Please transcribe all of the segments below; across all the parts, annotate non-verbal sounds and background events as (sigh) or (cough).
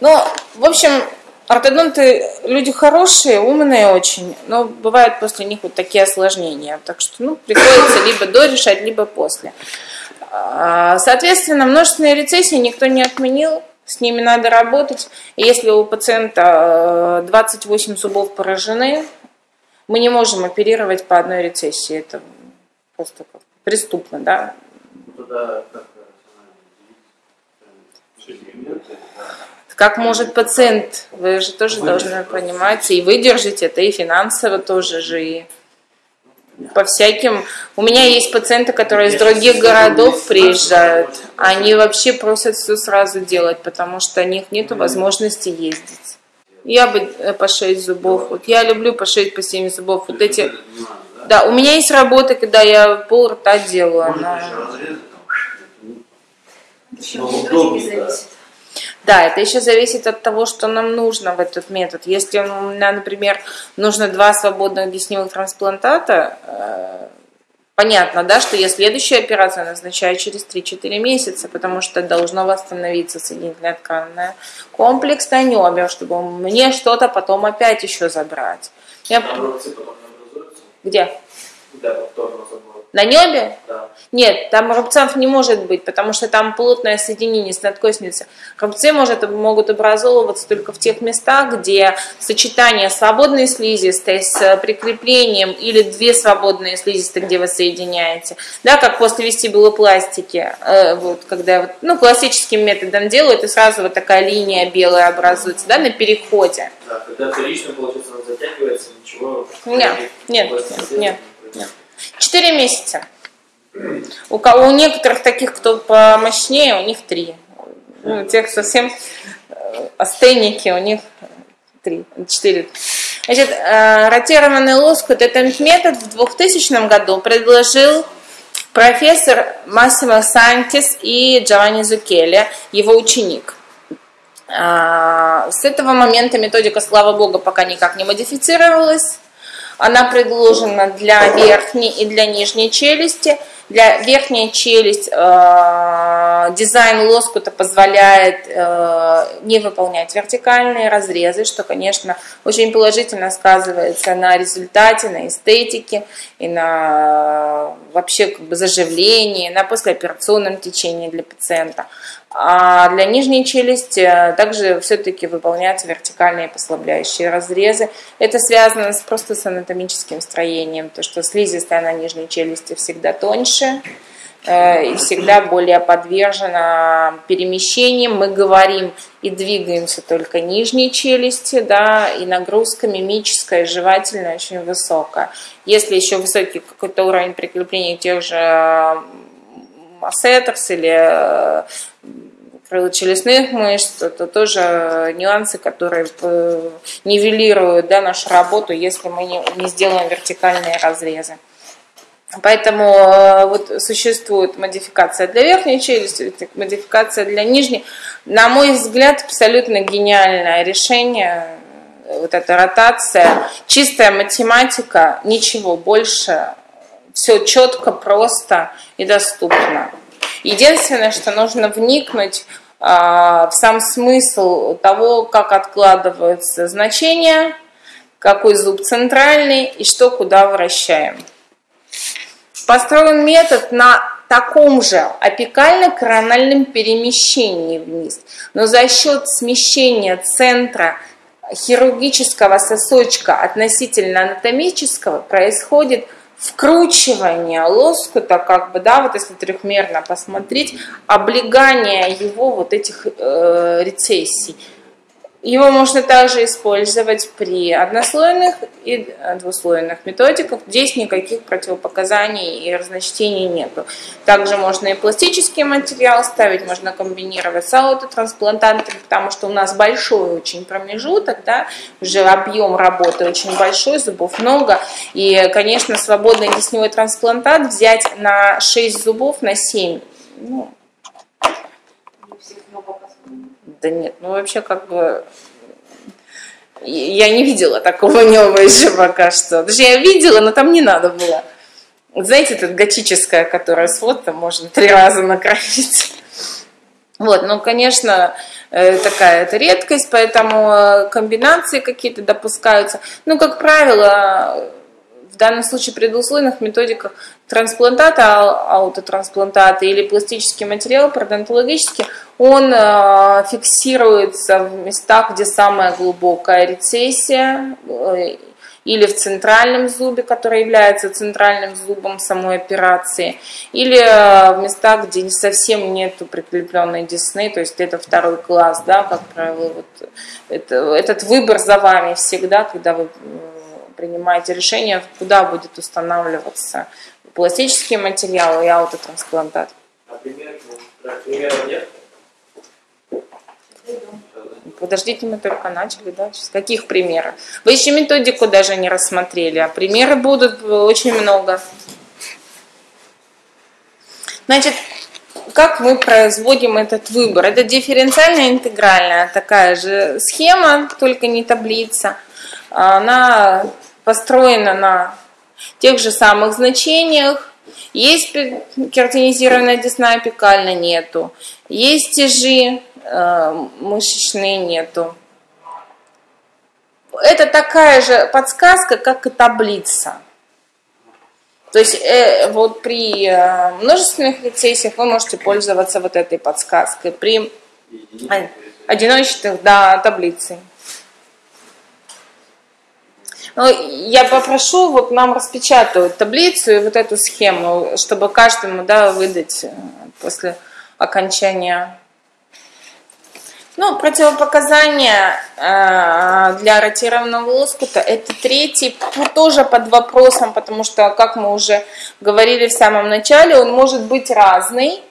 Ну, в общем, ортодонты люди хорошие, умные очень, но бывают после них вот такие осложнения. Так что, ну, приходится либо до решать, либо после. А, соответственно, множественные рецессии никто не отменил, с ними надо работать. Если у пациента 28 э, зубов поражены, мы не можем оперировать по одной рецессии. Это просто преступно, да? Туда как как может пациент, вы же тоже должны понимать и выдержать это, и финансово тоже же, и по всяким. У меня есть пациенты, которые из других городов приезжают. Они вообще просят все сразу делать, потому что у них нет возможности ездить. Я бы э, по 6 зубов. Вот я люблю по 6 по 7 зубов. Вот эти. Да, у меня есть работа, когда я пол рта делаю. Она... Да, это еще зависит от того, что нам нужно в этот метод. Если, например, нужно два свободных десневых трансплантата, э, понятно, да, что я следующую операцию назначаю через 3-4 месяца, потому что должно восстановиться соединительная тканная комплекс на небе, чтобы мне что-то потом опять еще забрать. Я... Где? Да. На небе? Да. Нет, там рубцов не может быть, потому что там плотное соединение с надкосницей. Рубцы может, могут образовываться только в тех местах, где сочетание свободной слизистой с прикреплением или две свободные слизистые, где вы соединяете. Да, как после вестибулопластики, э, вот, когда ну, классическим методом делают, и сразу вот такая линия белая образуется, да, на переходе. Да, когда вторично, получается, она затягивается, ничего... Нет, нет, нет, нет. Четыре месяца. У, кого, у некоторых таких, кто помощнее, у них три. Ну, тех совсем э, астеники, у них три, четыре. Значит, э, ротированный лоскут, этот метод в 2000 году предложил профессор Массимо Сантис и Джованни Зукелли, его ученик. Э, с этого момента методика, слава богу, пока никак не модифицировалась. Она предложена для верхней и для нижней челюсти. Для верхней челюсть э, дизайн лоскута позволяет э, не выполнять вертикальные разрезы, что, конечно, очень положительно сказывается на результате, на эстетике и на вообще как бы заживлении, на послеоперационном течении для пациента. А для нижней челюсти также все-таки выполняются вертикальные послабляющие разрезы. Это связано с, просто с анатомическим строением, то что слизистая на нижней челюсти всегда тоньше э, и всегда более подвержена перемещениям. Мы говорим и двигаемся только нижней челюсти, да, и нагрузка мимическая, жевательная очень высокая. Если еще высокий какой-то уровень прикрепления тех же ассетерс или э, крылочелюстных мышц, это тоже нюансы, которые э, нивелируют да, нашу работу, если мы не, не сделаем вертикальные разрезы. Поэтому э, вот существует модификация для верхней челюсти, модификация для нижней. На мой взгляд, абсолютно гениальное решение. Вот эта ротация, чистая математика, ничего больше все четко, просто и доступно. Единственное, что нужно вникнуть а, в сам смысл того, как откладываются значения, какой зуб центральный и что куда вращаем. Построен метод на таком же апикально-корональном перемещении вниз, но за счет смещения центра хирургического сосочка относительно анатомического происходит вкручивание лоскута, как бы, да, вот если трехмерно посмотреть, облегание его вот этих э, рецессий. Его можно также использовать при однослойных и двуслойных методиках. Здесь никаких противопоказаний и разночтений нету. Также можно и пластический материал ставить, можно комбинировать с аутотрансплантантами, потому что у нас большой очень промежуток, да, уже объем работы очень большой, зубов много. И, конечно, свободный десневой трансплантат взять на 6 зубов, на 7, ну, да нет, ну вообще как бы я не видела такого (laughs) неба еще пока что. Даже я видела, но там не надо было. Знаете, это готическая, которая с фото можно (laughs) три раза накроить. Вот, ну, конечно, э, такая это редкость, поэтому э, комбинации какие-то допускаются. Ну, как правило, в данном случае при двуслойных методиках трансплантата, аутотрансплантата или пластический материал пародонтологический, он э, фиксируется в местах, где самая глубокая рецессия, или в центральном зубе, который является центральным зубом самой операции, или э, в местах, где совсем нету прикрепленной десны, то есть это второй класс, да, как правило, вот это, этот выбор за вами всегда, когда вы принимаете решение, куда будет устанавливаться пластический материал и аутотрансплантат. А нет? Подождите, мы только начали, да? С каких примеров? Вы еще методику даже не рассмотрели, а примеры будут очень много. Значит, как мы производим этот выбор? Это дифференциальная интегральная такая же схема, только не таблица. Она построена на тех же самых значениях. Есть кератинизированная десна апикальна, нету. Есть тяжи, Э, мышечные нету. Это такая же подсказка, как и таблица. То есть э, вот при э, множественных рецессиях вы можете пользоваться вот этой подсказкой. При одиночных, да, таблицей. Но я попрошу вот нам распечатывать таблицу и вот эту схему, чтобы каждому да, выдать э, после окончания. Ну, противопоказания э, для ротированного лоскута это третий, тоже под вопросом, потому что, как мы уже говорили в самом начале, он может быть разный,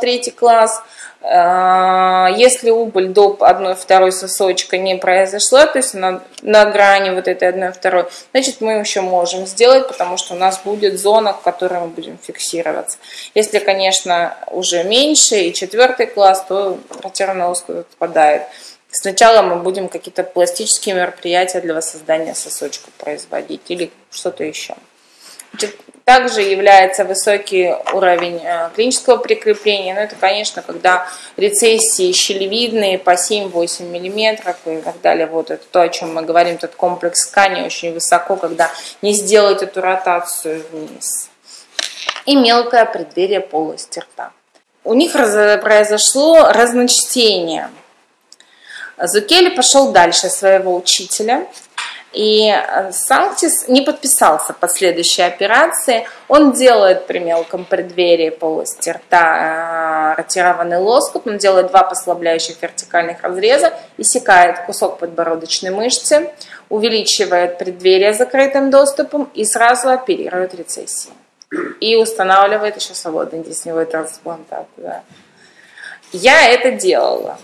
третий класс. Э, если убыль до одной второй сосочка не произошла, то есть на, на грани вот этой одной второй, значит мы еще можем сделать, потому что у нас будет зона, в которой мы будем фиксироваться. Если, конечно, уже меньше и четвертый класс, то ротированный лоскут отпадает. Сначала мы будем какие-то пластические мероприятия для воссоздания сосочка производить или что-то еще. Значит, также является высокий уровень э, клинического прикрепления. Но это, конечно, когда рецессии щелевидные по 7-8 мм и так далее. Вот это то, о чем мы говорим, этот комплекс ткани очень высоко, когда не сделать эту ротацию вниз. И мелкое преддверие полости рта. У них произошло разночтение. Зукели пошел дальше своего учителя – и э, Санктис не подписался под следующей операции. Он делает при мелком преддверии полости рта э, ротированный лоскут, он делает два послабляющих вертикальных разреза, иссякает кусок подбородочной мышцы, увеличивает преддверие закрытым доступом и сразу оперирует рецессию. И устанавливает еще свободный десневой трансплантат. Да. Я это делала.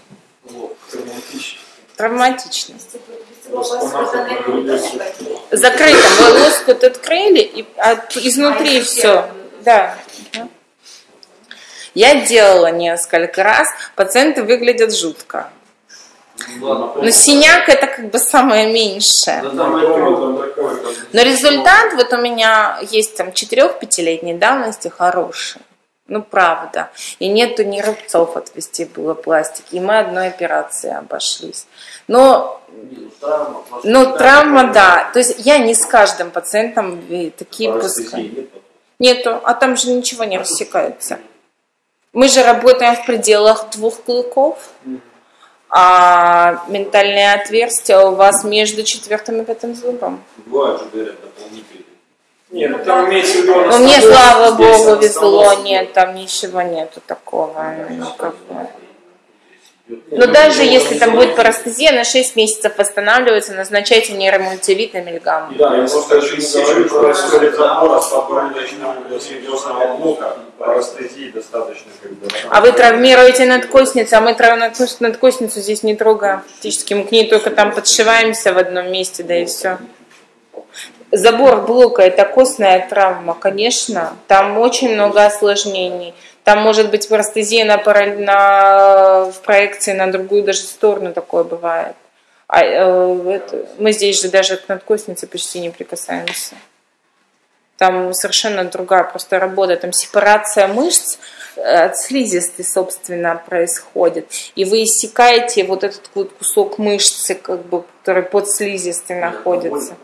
Травматично. Травматично. Закрыто. Вы лоскут открыли и от, изнутри все. Да. Я делала несколько раз. Пациенты выглядят жутко. Но синяк это как бы самое меньшее. Но результат вот у меня есть там 4-5-летней давности хороший. Ну, правда. И нету ни рубцов от вестибулопластики. И мы одной операцией обошлись. Но, ну, травма, да. То есть я не с каждым пациентом такие пускаю. Нету. А там же ничего не рассекается. Мы же работаем в пределах двух клыков. А ментальные отверстия у вас между четвертым и пятым зубом. Бывают же, говорят, дополнительные. Нет, ну там имеется в виду... Ну, мне, слава богу, везло, нет, там ничего нету такого. Ну, как бы. Но даже если там будет парастезия, на 6 месяцев восстанавливается, назначайте нейромультивит на миллиграмм. Да, я просто очень говорю, что происходит забор блока, парастезии достаточно. А вы травмируете надкосницу, а мы надкосницу здесь не трогаем. Фактически мы к ней только там подшиваемся в одном месте, да и все. Забор блока – это костная травма, конечно. Там очень много осложнений. Там может быть парастезия на, на, в проекции на другую даже сторону такое бывает. А, э, это, мы здесь же даже к надкоснице почти не прикасаемся. Там совершенно другая просто работа, там сепарация мышц э, от слизистой, собственно, происходит. И вы иссякаете вот этот вот кусок мышцы, как бы, который под слизистой находится.